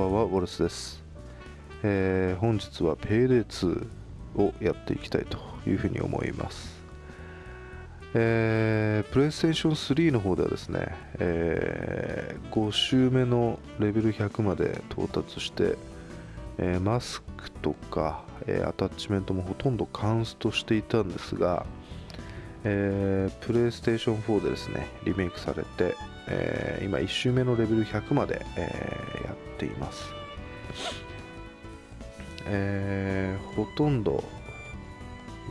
ばんは、ウォルスです。えー本日は Payday2 をやっていきたいというふうに思います。えー、プレイステーション3の方ではですね、え5周目のレベル100まで到達して、えーマスクとか、えアタッチメントもほとんどカンストしていたんですが、えープレイステーション4でですねリメイクされて、えー今1周目のレベル100まで、えーやっています、えーほとんど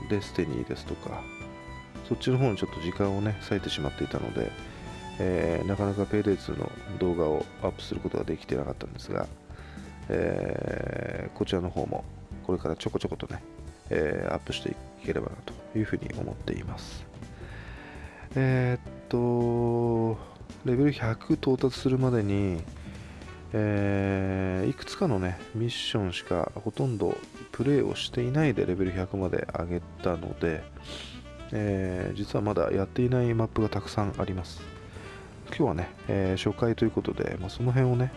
デスティニーですとかそっちの方にちょっと時間をね割いてしまっていたので、えなかなか Payday2 の動画をアップすることができてなかったんですが、えーこちらの方もこれからちょこちょことね、えアップしていければなというふうに思っています。えーっとレベル100到達するまでに、えーいくつかのねミッションしかほとんどプレイをしていないでレベル100まで上げたので、えー実はまだやっていないマップがたくさんあります。今日はね、えー初回ということで、まあ、その辺をね、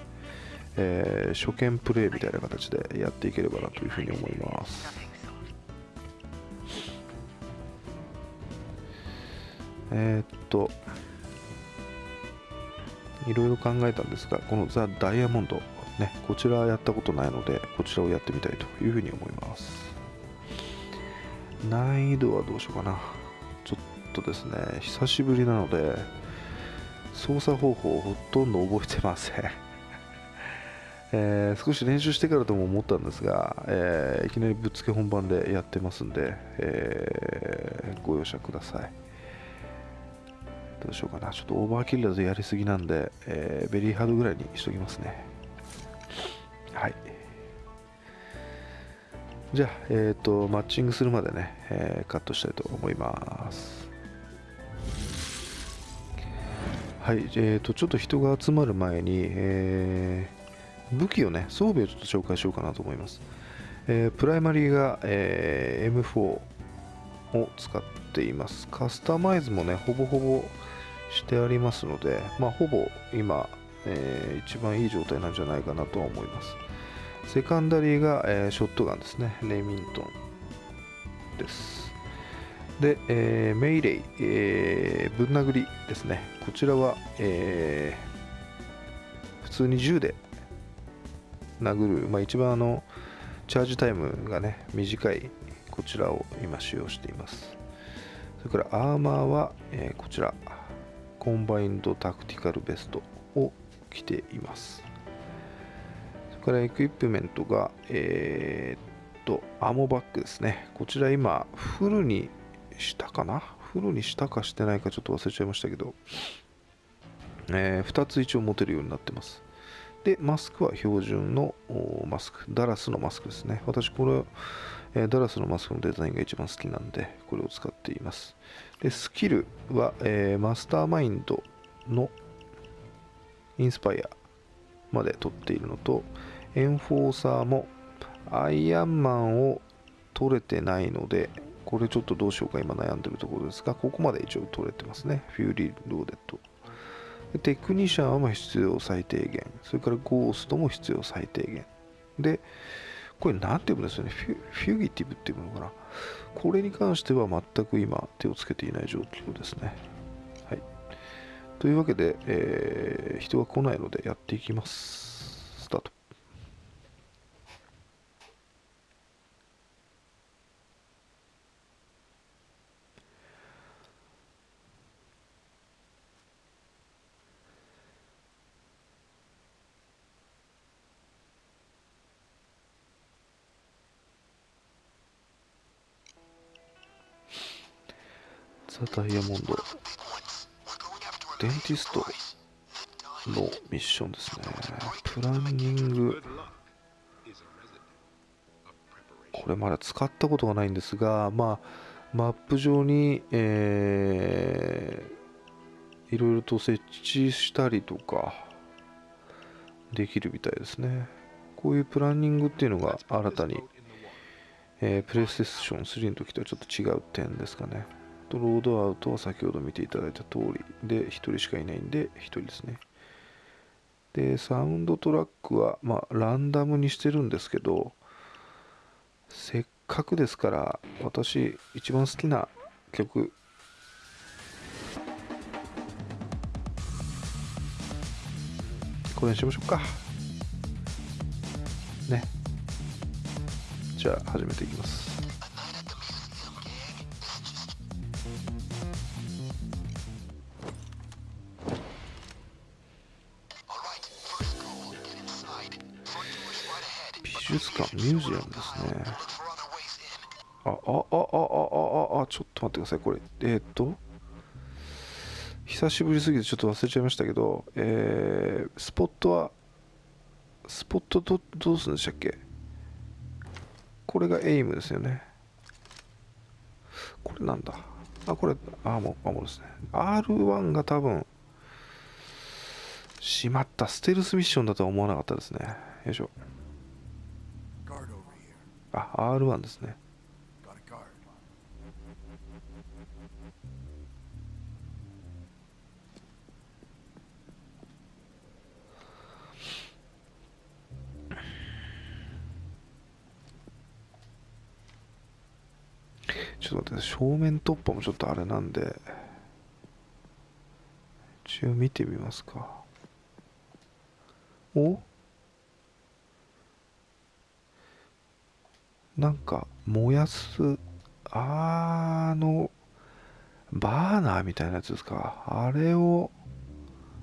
えー初見プレイみたいな形でやっていければなというふうに思います。えっといろいろ考えたんですがこのザ・ダイヤモンドねこちらはやったことないのでこちらをやってみたいというふうに思います。難易度はどうしようかな。ちょっとですね久しぶりなので操作方法をほとんど覚えてません。えー少し練習してからとも思ったんですが、えーいきなりぶっつけ本番でやってますんで、えーご容赦ください。どうしようかな。ちょっとオーバーキルだとやりすぎなんで、えーベリーハードぐらいにしときますね。はい。じゃあ、えっ、とマッチングするまでね、えーカットしたいと思います。はい、えー、とちょっと人が集まる前に、えー武器をね装備をちょっと紹介しようかなと思います、えープライマリーが、えー M4 を使ってています。カスタマイズもねほぼほぼしてありますのでまあほぼ今、えー一番いい状態なんじゃないかなとは思います。セカンダリーが、えーショットガンですね。レミントンです。で、えーメイレイ、えーぶん殴りですね。こちらは、えー普通に銃で殴る、まあ、一番あのチャージタイムがね短いこちらを今使用しています。それからアーマーは、えーこちら。 Combined Tactical Vest を着ています。それからエクイプメントがえーっと Ammo Bag ですね。こちら今フルにしたかな？フルにしたかしてないかちょっと忘れちゃいましたけど、え2つ一応持てるようになってます。でマスクは標準のマスク。ダラスのマスクですね。私これ、えダラスのマスクのデザインが一番好きなんでこれを使っています。でスキルは、えー Mastermind の Inspire まで取っているのと Enforcer も Iron Man を取れてないのでこれちょっとどうしようか今悩んでるところですがここまで一応取れてますね。フューリーローデッドテクニシャンは必要最低限。それからゴーストも必要最低限。でこれ何て言うんですよね。フュフュギティブっていうのかな。これに関しては全く今手をつけていない状況ですね。はい。というわけで、えー人が来ないのでやっていきます。ダイヤモンド。デンティストのミッションですね。プランニング。これまだ使ったことがないんですがまあマップ上に、えーいろいろと設置したりとかできるみたいですね。こういうプランニングっていうのが新たに、えープレイステーション3の時とはちょっと違う点ですかね。とロードアウトは先ほど見ていただいた通りで1人しかいないんで1人ですね。でサウンドトラックはまあランダムにしてるんですけどせっかくですから私一番好きな曲。これにしましょうか。ね。じゃあ始めていきます。美術館、ミュージアムですね。あ、あ、あ、あ、あ、あ、あ、ちょっと待ってください、これ。えー、っと、久しぶりすぎてちょっと忘れちゃいましたけど、えー、スポットは、スポットど、どうするんでしたっけ？これがエイムですよね。これなんだ？あ、これ、アーモ、アーモですね。R1 が多分、しまった、ステルスミッションだとは思わなかったですね。よいしょ。あ R1 ですね。ちょっと待って正面突破もちょっとあれなんで一応見てみますか。お？なんか燃やすあのバーナーみたいなやつですか？あれを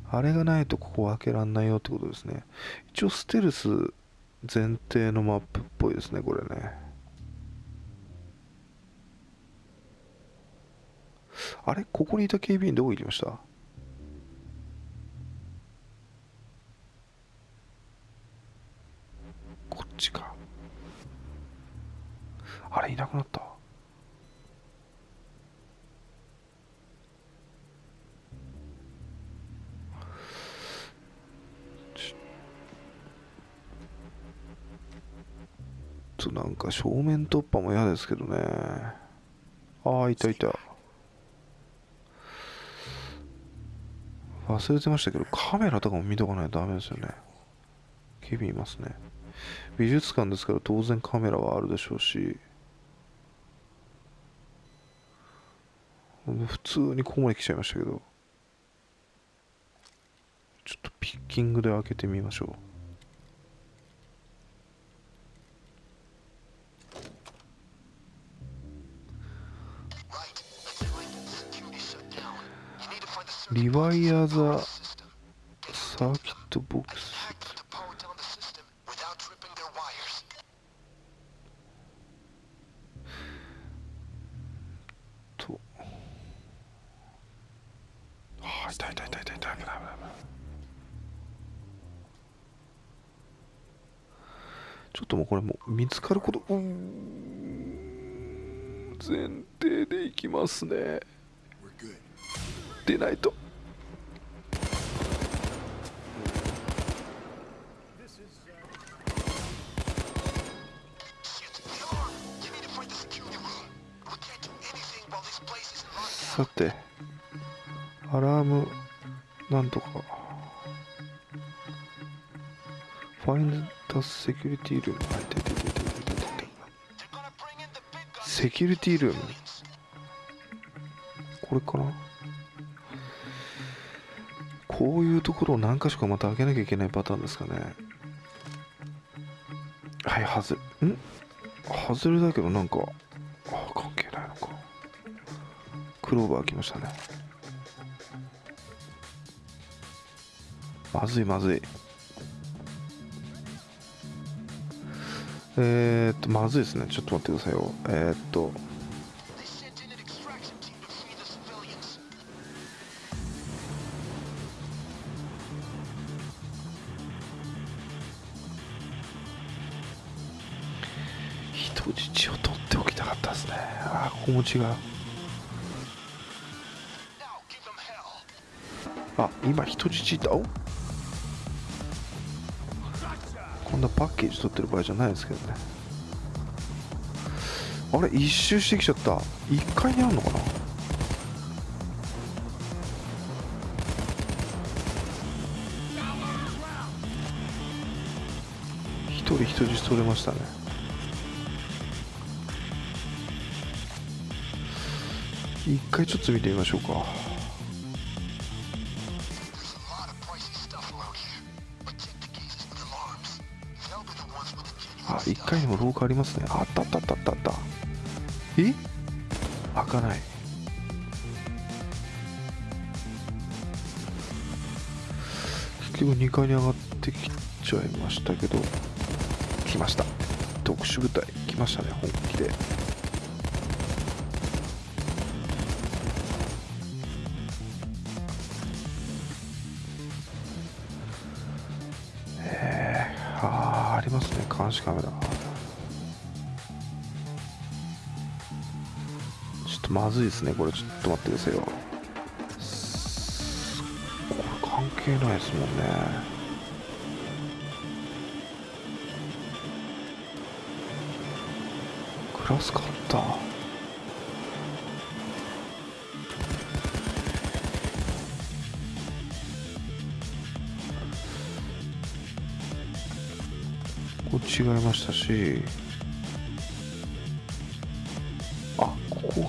あれがないとここ開けらんないよってことですね。一応ステルス前提のマップっぽいですねこれね。あれ？ここにいた警備員どこ行きました？こっちか。あれいなくなった。ちょっとなんか正面突破も嫌ですけどね。ああいたいた。忘れてましたけどカメラとかも見とかないとダメですよね。警備いますね。美術館ですから当然カメラはあるでしょうし。普通にここまで来ちゃいましたけど。ちょっとピッキングで開けてみましょう。リワイヤーザサーキットボックス。ちょっともうこれもう見つかること。うーん。前提でいきますね。出ないと。さてアラームなんとか。ファインダセキュリティルーム。あいたいたいたいたいたいたセキュリティルーム？これかな？こういうところを何箇所かまた開けなきゃいけないパターンですかね。はい外れ。ん？外れだけどなんかあ関係ないのか。クローバー開きましたね。まずいまずい。えー、っとまずいですね。ちょっと待ってくださいよ。えー、っと。人質を取っておきたかったですね。あーここも違うあ今人質いたおんなパッケージ取ってる場合じゃないですけどね。あれ一周してきちゃった。1階にあるのかな？一人人質取れましたね。一回ちょっと見てみましょうか。階にも廊下ありますね。あったあったあったあった。あったえ？開かない。結局2階に上がってきちゃいましたけど。来ました。特殊部隊。来ましたね本気で。監視カメラちょっとまずいですね。これちょっと待ってくださいよ。これ関係ないですもんね。グラスカッター違いましたし。あここ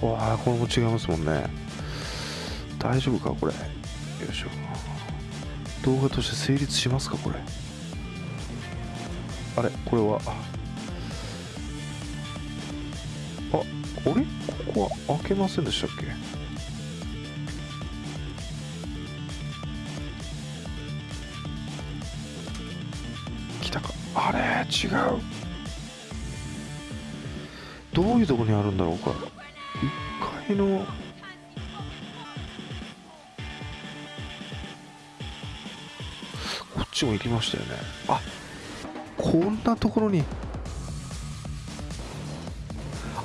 が。わあこれも違いますもんね。大丈夫かこれ。よいしょ。動画として成立しますかこれ。あれこれは。ああれ？ここは開けませんでしたっけ？違う。どういうとこにあるんだろうか。1階の。こっちも行きましたよね。あこんなところに。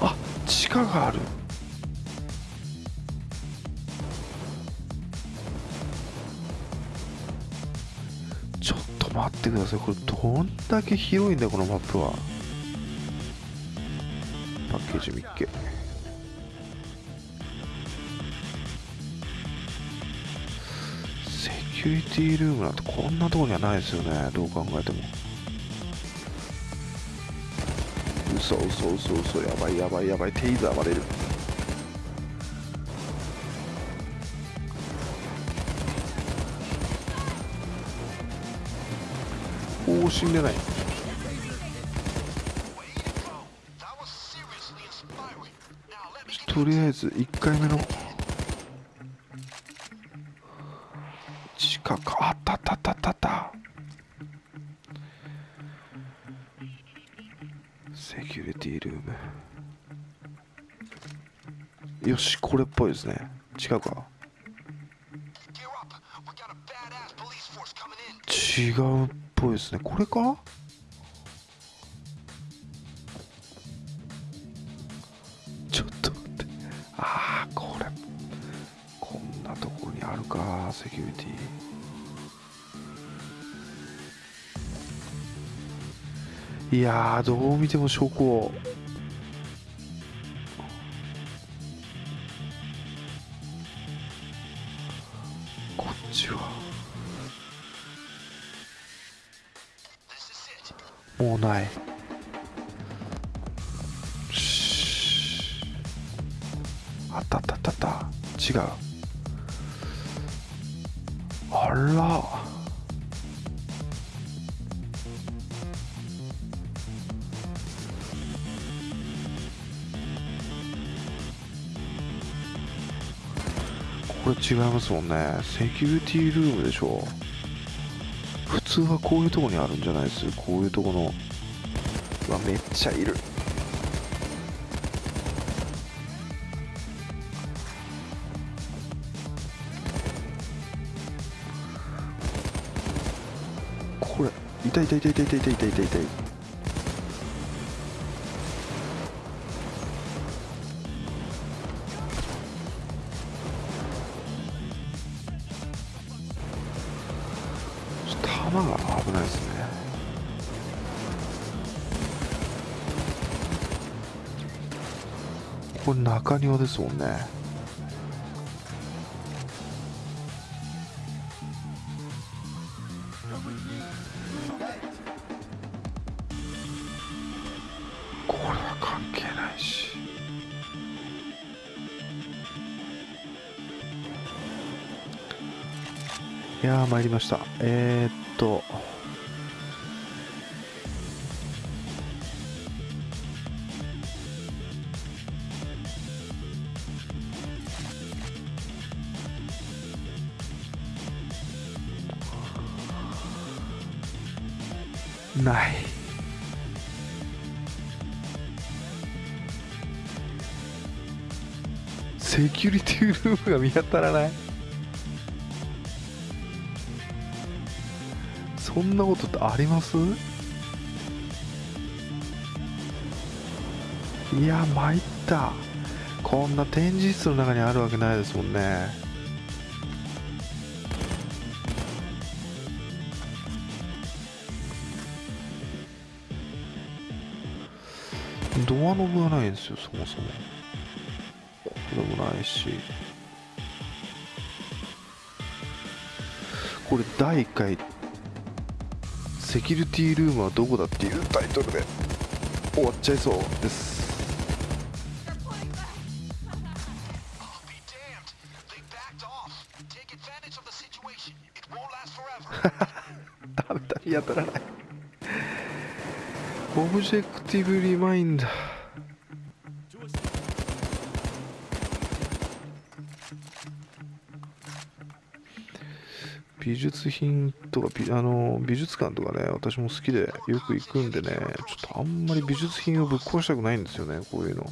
あ地下がある。待ってください。これどんだけ広いんだよこのマップは。パッケージ見っけ。セキュリティルームなんてこんなとこにはないですよね。どう考えても。嘘嘘嘘嘘。やばいやばいやばい。テイザー割れる。おお死んでない。とりあえず1回目の近くあったあったあったあったあった。セキュリティルーム。よしこれっぽいですね。違うか。違う。っぽいですね。これか？ちょっと待って。ああこれ。こんなところにあるかセキュリティ。いやどう見ても証拠もうない。あったあったあったあった。違う。あら。これ違いますもんね。セキュリティルームでしょ。通はこういうとこにあるんじゃないです？こういうとこの。うわめっちゃいる。これ痛い痛い痛い痛い痛い痛い痛い痛い。これ中庭ですもんね。これは関係ないし。いや参りました。えー、っと。ない。セキュリティルームが見当たらない？そんなことってあります？いや参った。こんな展示室の中にあるわけないですもんね。ドアノブがないんですよそもそも。これもないし。これ第1回セキュリティルームはどこだっていうタイトルで終わっちゃいそうです.ダメだ見当たらないObjective Reminder 美術品とか美あの美術館とかね私も好きでよく行くんでねちょっとあんまり美術品をぶっ壊したくないんですよねこういうの。